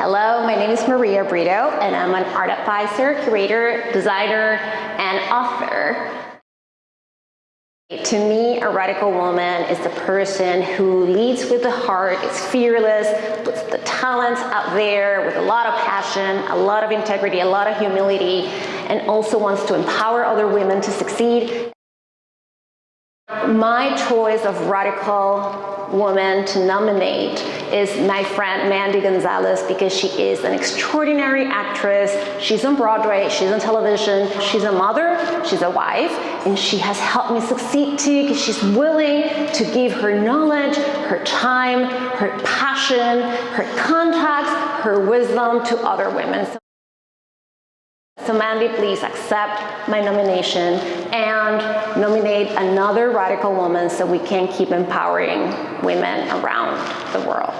Hello, my name is Maria Brito and I'm an art advisor, curator, designer, and author. To me, a radical woman is the person who leads with the heart, is fearless, puts the talents out there with a lot of passion, a lot of integrity, a lot of humility, and also wants to empower other women to succeed. My choice of radical woman to nominate is my friend Mandy Gonzalez because she is an extraordinary actress. She's on Broadway, she's on television, she's a mother, she's a wife, and she has helped me succeed too because she's willing to give her knowledge, her time, her passion, her contacts, her wisdom to other women. So Mandy, please accept my nomination and nominate another radical woman so we can keep empowering women around the world.